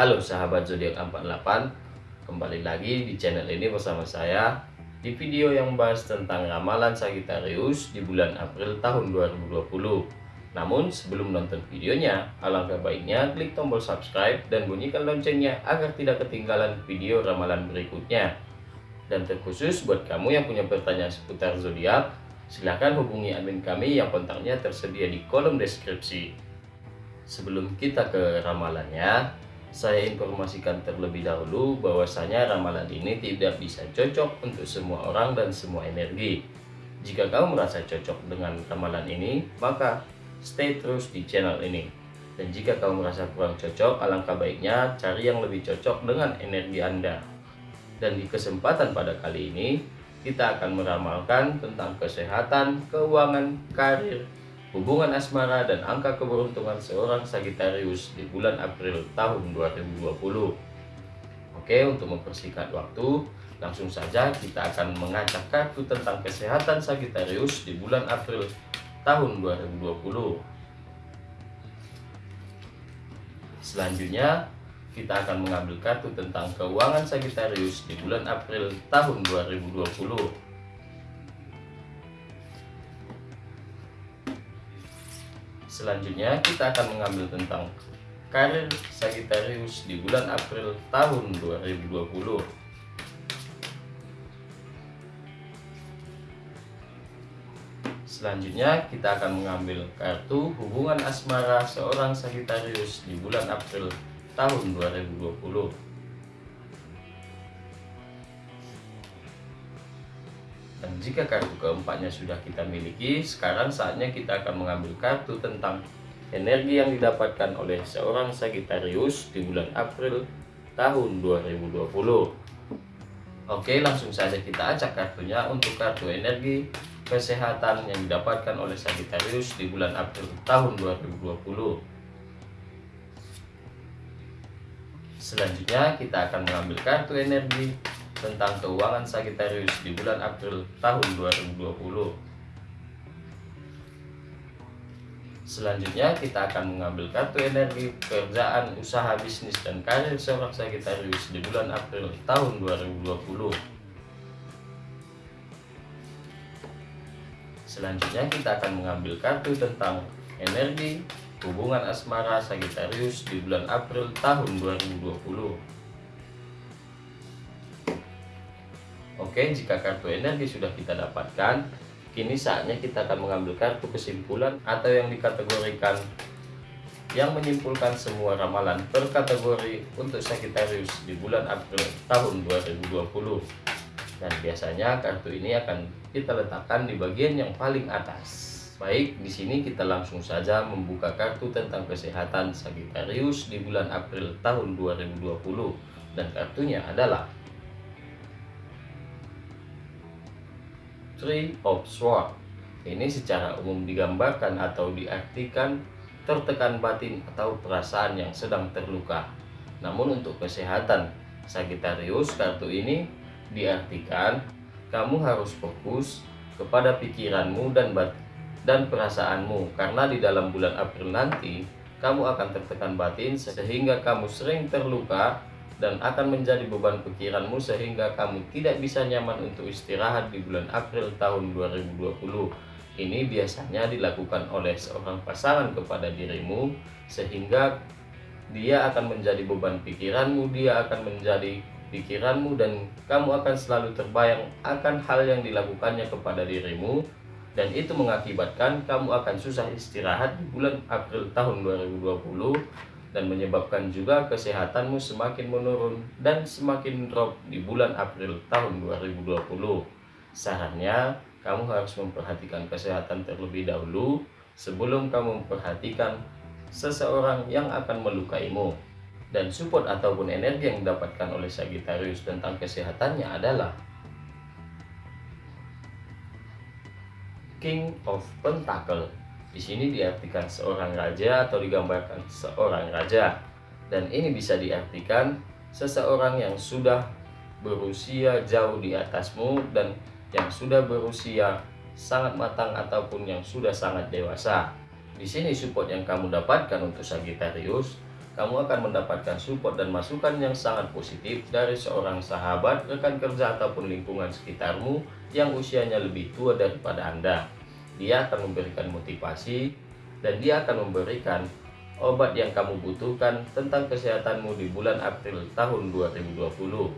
Halo sahabat zodiak 48, kembali lagi di channel ini bersama saya di video yang membahas tentang ramalan Sagittarius di bulan April tahun 2020. Namun sebelum nonton videonya, alangkah baiknya klik tombol subscribe dan bunyikan loncengnya agar tidak ketinggalan video ramalan berikutnya. Dan terkhusus buat kamu yang punya pertanyaan seputar zodiak, silahkan hubungi admin kami yang kontaknya tersedia di kolom deskripsi. Sebelum kita ke ramalannya, saya informasikan terlebih dahulu bahwasanya ramalan ini tidak bisa cocok untuk semua orang dan semua energi. Jika kamu merasa cocok dengan ramalan ini, maka stay terus di channel ini. Dan jika kamu merasa kurang cocok, alangkah baiknya cari yang lebih cocok dengan energi Anda. Dan di kesempatan pada kali ini, kita akan meramalkan tentang kesehatan, keuangan, karir, hubungan asmara, dan angka keberuntungan seorang Sagittarius di bulan April tahun 2020. Oke, untuk mempersingkat waktu, langsung saja kita akan mengacak kartu tentang kesehatan Sagittarius di bulan April tahun 2020. Selanjutnya, kita akan mengambil kartu tentang keuangan Sagittarius di bulan April tahun 2020. Selanjutnya kita akan mengambil tentang karir Sagittarius di bulan April tahun 2020. Selanjutnya kita akan mengambil kartu hubungan asmara seorang Sagittarius di bulan April tahun 2020 dan jika kartu keempatnya sudah kita miliki sekarang saatnya kita akan mengambil kartu tentang energi yang didapatkan oleh seorang Sagittarius di bulan April tahun 2020 Oke langsung saja kita acak kartunya untuk kartu energi kesehatan yang didapatkan oleh Sagittarius di bulan April tahun 2020 Selanjutnya kita akan mengambil kartu energi tentang keuangan Sagittarius di bulan April tahun 2020. Selanjutnya kita akan mengambil kartu energi pekerjaan, usaha, bisnis, dan karir seorang Sagittarius di bulan April tahun 2020. Selanjutnya kita akan mengambil kartu tentang energi hubungan asmara Sagittarius di bulan April tahun 2020. Oke, jika kartu energi sudah kita dapatkan, kini saatnya kita akan mengambil kartu kesimpulan atau yang dikategorikan yang menyimpulkan semua ramalan per kategori untuk Sagittarius di bulan April tahun 2020. Dan biasanya kartu ini akan kita letakkan di bagian yang paling atas. Baik, di sini kita langsung saja membuka kartu tentang kesehatan Sagittarius di bulan April tahun 2020 dan kartunya adalah Three of Swords. Ini secara umum digambarkan atau diartikan tertekan batin atau perasaan yang sedang terluka. Namun untuk kesehatan Sagittarius kartu ini diartikan kamu harus fokus kepada pikiranmu dan dan perasaanmu karena di dalam bulan April nanti kamu akan tertekan batin sehingga kamu sering terluka dan akan menjadi beban pikiranmu sehingga kamu tidak bisa nyaman untuk istirahat di bulan April tahun 2020 ini biasanya dilakukan oleh seorang pasangan kepada dirimu sehingga dia akan menjadi beban pikiranmu dia akan menjadi pikiranmu dan kamu akan selalu terbayang akan hal yang dilakukannya kepada dirimu. Dan itu mengakibatkan kamu akan susah istirahat di bulan April tahun 2020 dan menyebabkan juga kesehatanmu semakin menurun dan semakin drop di bulan April tahun 2020 sarannya kamu harus memperhatikan kesehatan terlebih dahulu sebelum kamu memperhatikan seseorang yang akan melukaimu dan support ataupun energi yang didapatkan oleh Sagittarius tentang kesehatannya adalah King of Pentacle. Di sini diartikan seorang raja atau digambarkan seorang raja. Dan ini bisa diartikan seseorang yang sudah berusia jauh di atasmu dan yang sudah berusia sangat matang ataupun yang sudah sangat dewasa. Di sini support yang kamu dapatkan untuk Sagittarius, kamu akan mendapatkan support dan masukan yang sangat positif dari seorang sahabat, rekan kerja ataupun lingkungan sekitarmu yang usianya lebih tua daripada Anda. Dia akan memberikan motivasi dan dia akan memberikan obat yang kamu butuhkan tentang kesehatanmu di bulan April tahun 2020.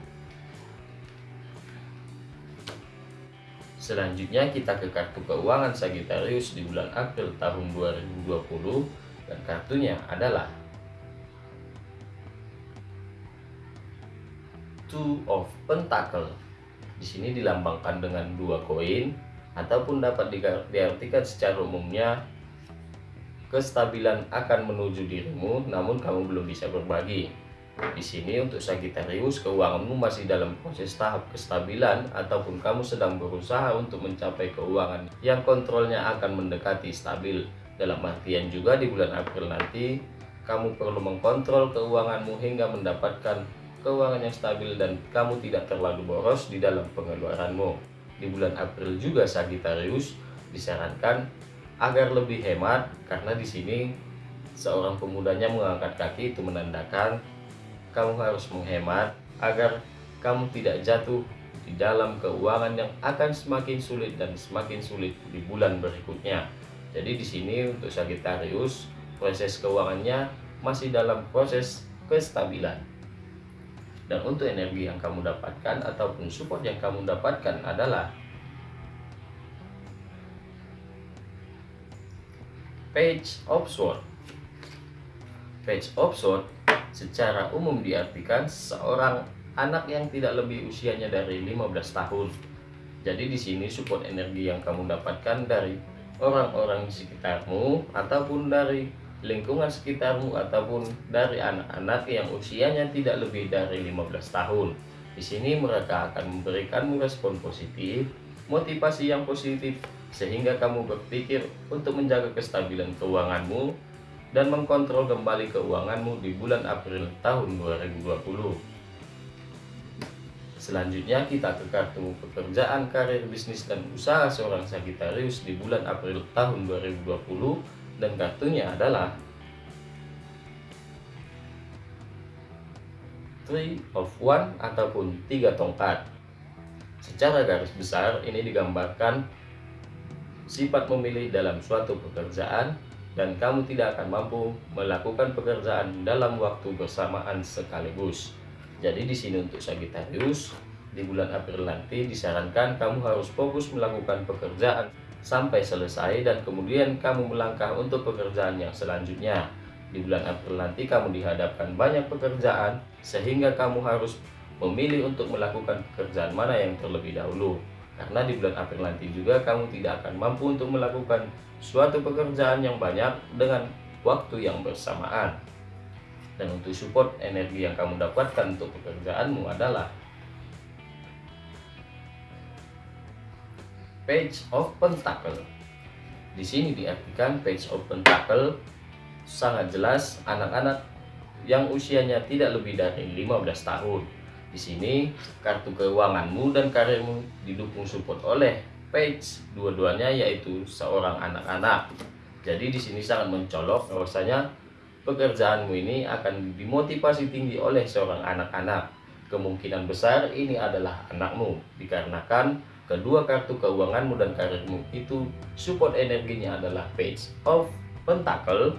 Selanjutnya kita ke kartu keuangan Sagittarius di bulan April tahun 2020 dan kartunya adalah Two of Pentacle. Di sini dilambangkan dengan dua koin ataupun dapat diartikan secara umumnya kestabilan akan menuju dirimu namun kamu belum bisa berbagi di sini untuk Sagittarius, keuanganmu masih dalam proses tahap kestabilan ataupun kamu sedang berusaha untuk mencapai keuangan yang kontrolnya akan mendekati stabil. Dalam artian juga di bulan April nanti, kamu perlu mengkontrol keuanganmu hingga mendapatkan keuangan yang stabil dan kamu tidak terlalu boros di dalam pengeluaranmu. Di bulan April juga Sagittarius disarankan agar lebih hemat karena di sini seorang pemudanya mengangkat kaki itu menandakan kamu harus menghemat agar kamu tidak jatuh di dalam keuangan yang akan semakin sulit dan semakin sulit di bulan berikutnya. Jadi di sini untuk Sagittarius proses keuangannya masih dalam proses kestabilan. Dan untuk energi yang kamu dapatkan ataupun support yang kamu dapatkan adalah Page of Sword. Page of Sword secara umum diartikan seorang anak yang tidak lebih usianya dari 15 tahun. Jadi di sini support energi yang kamu dapatkan dari orang-orang di sekitarmu ataupun dari lingkungan sekitarmu ataupun dari anak-anak yang usianya tidak lebih dari 15 tahun. Di sini mereka akan memberikanmu respon positif, motivasi yang positif sehingga kamu berpikir untuk menjaga kestabilan keuanganmu dan mengkontrol kembali keuanganmu di bulan April tahun 2020. Selanjutnya kita ke kartu pekerjaan, karir, bisnis, dan usaha seorang Sagittarius di bulan April tahun 2020 dan kartunya adalah Three of One ataupun tiga tongkat. Secara garis besar ini digambarkan sifat memilih dalam suatu pekerjaan dan kamu tidak akan mampu melakukan pekerjaan dalam waktu bersamaan sekaligus. Jadi di sini untuk Sagittarius di bulan April nanti disarankan kamu harus fokus melakukan pekerjaan sampai selesai dan kemudian kamu melangkah untuk pekerjaan yang selanjutnya. Di bulan April nanti kamu dihadapkan banyak pekerjaan sehingga kamu harus memilih untuk melakukan pekerjaan mana yang terlebih dahulu. Karena di bulan April nanti juga kamu tidak akan mampu untuk melakukan suatu pekerjaan yang banyak dengan waktu yang bersamaan. Dan untuk support energi yang kamu dapatkan untuk pekerjaanmu adalah Page of Pentacle. Di sini diartikan Page of Pentacle sangat jelas anak-anak yang usianya tidak lebih dari 15 tahun di sini kartu keuanganmu dan karirmu didukung support oleh page dua-duanya yaitu seorang anak-anak. Jadi di sini sangat mencolok bahwasanya pekerjaanmu ini akan dimotivasi tinggi oleh seorang anak-anak. Kemungkinan besar ini adalah anakmu dikarenakan kedua kartu keuanganmu dan karirmu itu support energinya adalah page of pentacle.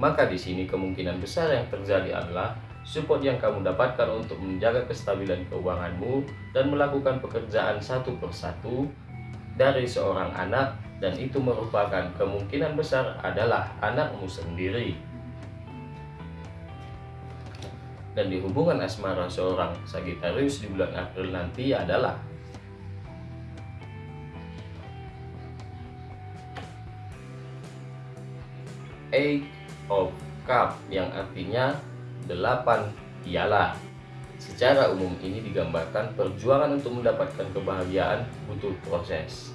Maka di sini kemungkinan besar yang terjadi adalah support yang kamu dapatkan untuk menjaga kestabilan keuanganmu dan melakukan pekerjaan satu persatu dari seorang anak dan itu merupakan kemungkinan besar adalah anakmu sendiri. Dan di hubungan asmara seorang Sagittarius di bulan April nanti adalah Eight of Cup yang artinya delapan ialah Secara umum ini digambarkan perjuangan untuk mendapatkan kebahagiaan butuh proses.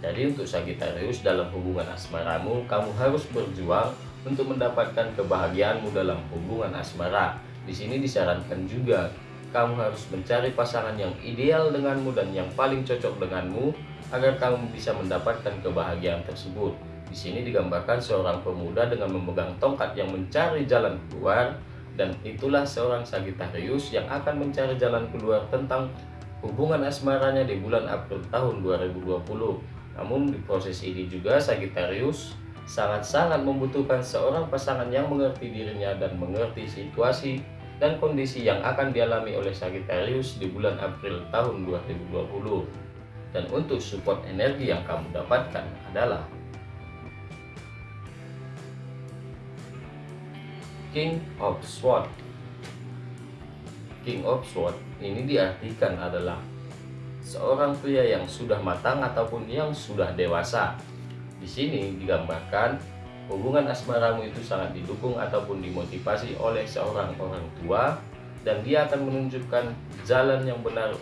Jadi untuk Sagittarius dalam hubungan asmaramu, kamu harus berjuang untuk mendapatkan kebahagiaanmu dalam hubungan asmara. Di sini disarankan juga kamu harus mencari pasangan yang ideal denganmu dan yang paling cocok denganmu agar kamu bisa mendapatkan kebahagiaan tersebut. Di sini digambarkan seorang pemuda dengan memegang tongkat yang mencari jalan keluar dan itulah seorang Sagitarius yang akan mencari jalan keluar tentang hubungan asmaranya di bulan April tahun 2020. Namun di proses ini juga Sagitarius sangat-sangat membutuhkan seorang pasangan yang mengerti dirinya dan mengerti situasi dan kondisi yang akan dialami oleh Sagittarius di bulan April tahun 2020. Dan untuk support energi yang kamu dapatkan adalah King of Sword. King of Sword ini diartikan adalah seorang pria yang sudah matang ataupun yang sudah dewasa. Di sini digambarkan hubungan asmaramu itu sangat didukung ataupun dimotivasi oleh seorang orang tua dan dia akan menunjukkan jalan yang benar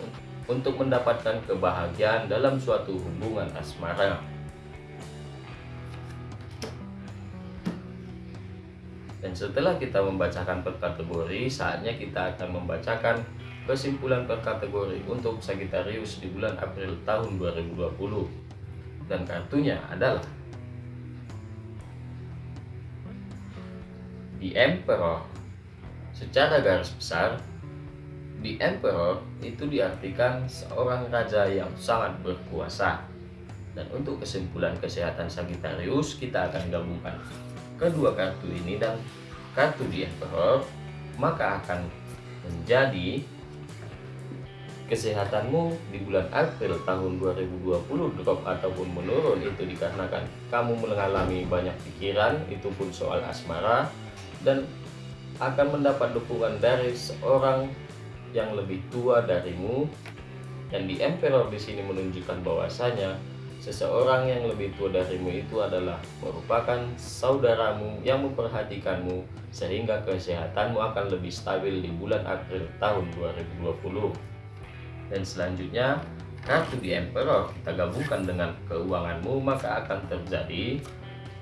untuk mendapatkan kebahagiaan dalam suatu hubungan asmara. Dan setelah kita membacakan per kategori, saatnya kita akan membacakan kesimpulan per kategori untuk Sagittarius di bulan April tahun 2020. Dan kartunya adalah The Emperor. Secara garis besar, The Emperor itu diartikan seorang raja yang sangat berkuasa. Dan untuk kesimpulan kesehatan Sagittarius, kita akan gabungkan kedua kartu ini dan kartu di maka akan menjadi kesehatanmu di bulan April tahun 2020 drop ataupun menurun. Itu dikarenakan kamu mengalami banyak pikiran itu pun soal asmara dan akan mendapat dukungan dari seorang yang lebih tua darimu. Yang di Emperor di sini menunjukkan bahwasanya Seseorang yang lebih tua darimu itu adalah merupakan saudaramu yang memperhatikanmu sehingga kesehatanmu akan lebih stabil di bulan April tahun 2020. Dan selanjutnya, kartu di Emperor kita gabungkan dengan keuanganmu maka akan terjadi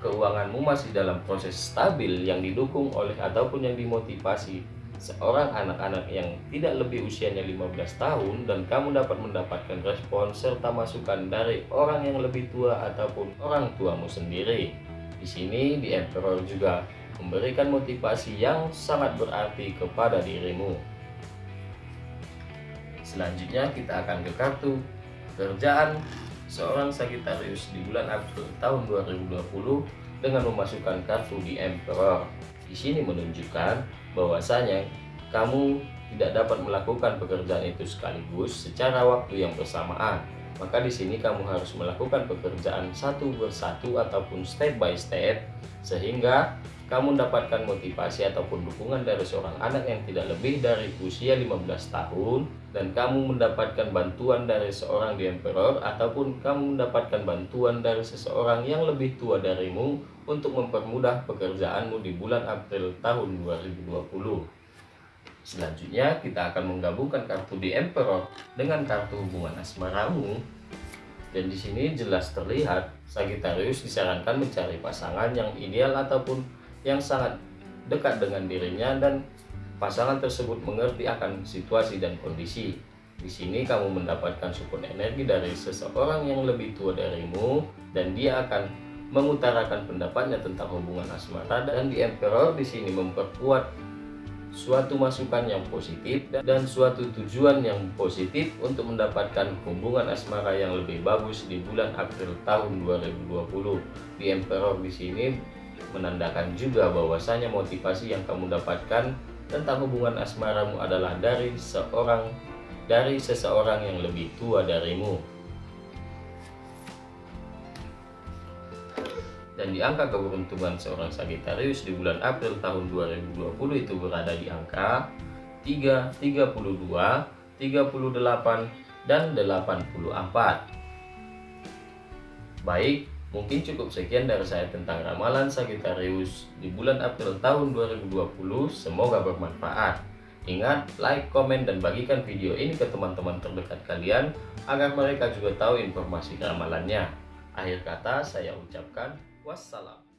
keuanganmu masih dalam proses stabil yang didukung oleh ataupun yang dimotivasi seorang anak-anak yang tidak lebih usianya 15 tahun dan kamu dapat mendapatkan respon serta masukan dari orang yang lebih tua ataupun orang tuamu sendiri. Di sini di Emperor juga memberikan motivasi yang sangat berarti kepada dirimu. Selanjutnya kita akan ke kartu pekerjaan seorang Sagittarius di bulan April tahun 2020 dengan memasukkan kartu di Emperor. Di sini menunjukkan bahwasanya kamu tidak dapat melakukan pekerjaan itu sekaligus secara waktu yang bersamaan. Maka di sini kamu harus melakukan pekerjaan satu persatu ataupun step by step sehingga kamu mendapatkan motivasi ataupun dukungan dari seorang anak yang tidak lebih dari usia 15 tahun dan kamu mendapatkan bantuan dari seorang di emperor ataupun kamu mendapatkan bantuan dari seseorang yang lebih tua darimu untuk mempermudah pekerjaanmu di bulan April tahun 2020. Selanjutnya kita akan menggabungkan kartu di emperor dengan kartu hubungan asmaramu dan di sini jelas terlihat Sagittarius disarankan mencari pasangan yang ideal ataupun yang sangat dekat dengan dirinya dan pasangan tersebut mengerti akan situasi dan kondisi. Di sini kamu mendapatkan support energi dari seseorang yang lebih tua darimu dan dia akan mengutarakan pendapatnya tentang hubungan asmara dan di Emperor di sini memperkuat suatu masukan yang positif dan suatu tujuan yang positif untuk mendapatkan hubungan asmara yang lebih bagus di bulan April tahun 2020. Di Emperor di sini menandakan juga bahwasanya motivasi yang kamu dapatkan tentang hubungan asmaramu adalah dari seorang dari seseorang yang lebih tua darimu. Dan di angka keberuntungan seorang Sagittarius di bulan April tahun 2020 itu berada di angka 3, 32, 38, dan 84. Baik, Mungkin cukup sekian dari saya tentang ramalan Sagittarius di bulan April tahun 2020. Semoga bermanfaat. Ingat, like, komen, dan bagikan video ini ke teman-teman terdekat kalian agar mereka juga tahu informasi ramalannya. Akhir kata saya ucapkan wassalam.